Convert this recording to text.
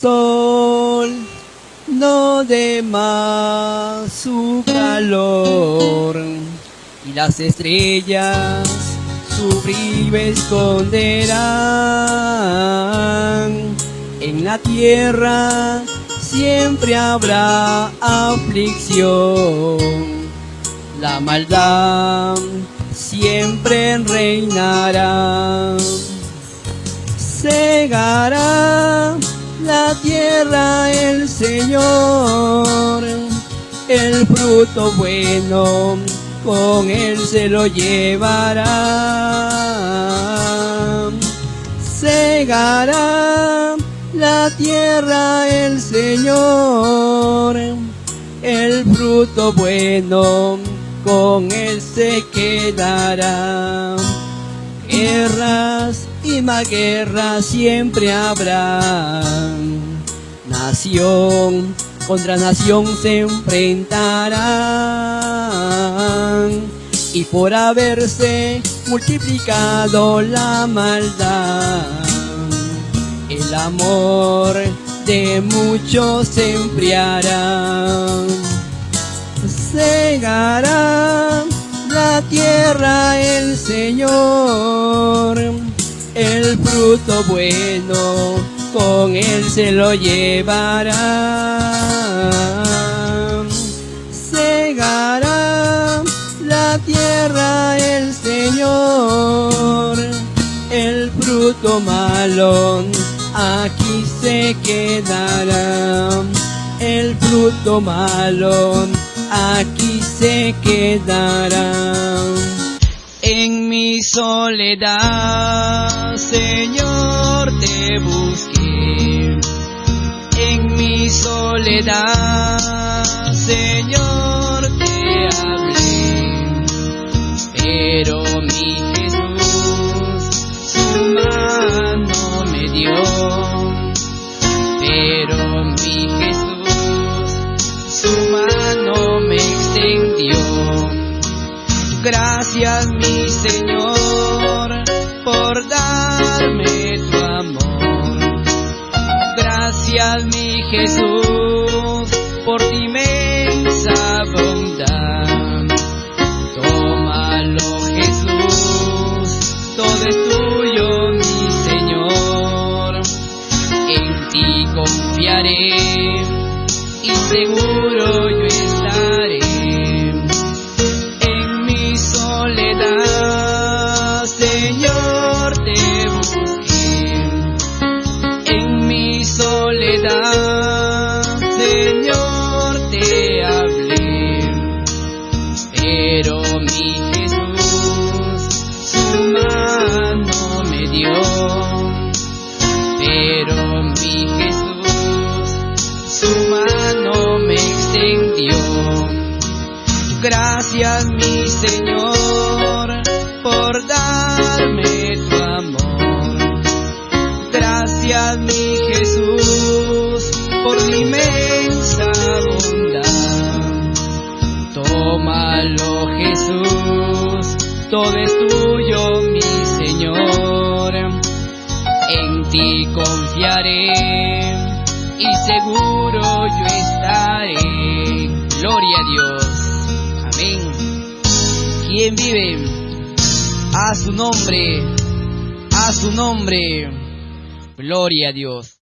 sol no dé más su calor y las estrellas su brillo esconderán. En la tierra siempre habrá aflicción, la maldad siempre reinará. Tierra el Señor, el fruto bueno con él se lo llevará. Segará la tierra el Señor, el fruto bueno con él se quedará. Guerras y más guerras siempre habrá. Nación contra nación se enfrentarán. Y por haberse multiplicado la maldad, el amor de muchos se enfriará. Segará la tierra el Señor, el fruto bueno con él se lo llevará. Segará la tierra el Señor, el fruto malo aquí se quedará. El fruto malo aquí se quedará. Mi soledad, Señor, te busqué. En mi soledad, Señor, te hablé. Pero mi Jesús su mano me dio. Pero Gracias mi Señor por darme tu amor. Gracias mi Jesús por tu inmensa bondad. Tómalo Jesús, todo es tuyo mi Señor. En ti confiaré y seguro yo Gracias mi Señor por darme tu amor. Gracias mi Jesús por tu inmensa bondad. Tómalo Jesús, todo es tuyo mi Señor. En ti confiaré y seguro yo estaré. Gloria a Dios. ¿Quién vive? A su nombre. A su nombre. Gloria a Dios.